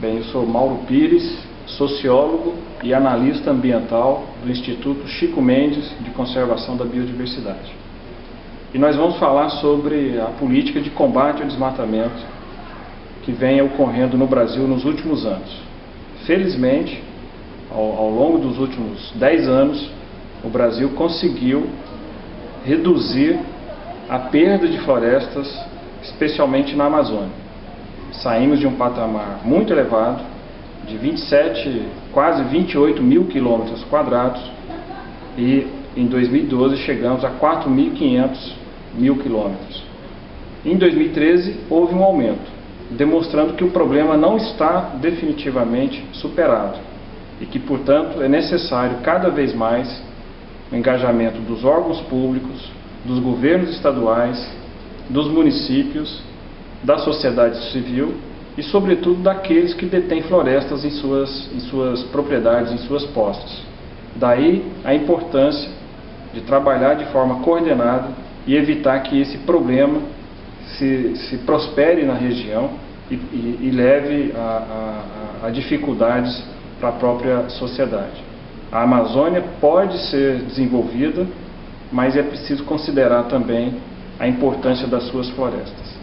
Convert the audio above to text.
Bem, eu sou Mauro Pires, sociólogo e analista ambiental do Instituto Chico Mendes de Conservação da Biodiversidade. E nós vamos falar sobre a política de combate ao desmatamento que vem ocorrendo no Brasil nos últimos anos. Felizmente, ao, ao longo dos últimos 10 anos, o Brasil conseguiu reduzir a perda de florestas, especialmente na Amazônia. Saímos de um patamar muito elevado, de 27, quase 28 mil quilômetros quadrados, e em 2012 chegamos a 4.500 mil quilômetros. Em 2013 houve um aumento, demonstrando que o problema não está definitivamente superado e que, portanto, é necessário cada vez mais o engajamento dos órgãos públicos, dos governos estaduais, dos municípios, da sociedade civil e, sobretudo, daqueles que detêm florestas em suas, em suas propriedades, em suas posses. Daí a importância de trabalhar de forma coordenada e evitar que esse problema se, se prospere na região e, e, e leve a, a, a dificuldades para a própria sociedade. A Amazônia pode ser desenvolvida, mas é preciso considerar também a importância das suas florestas.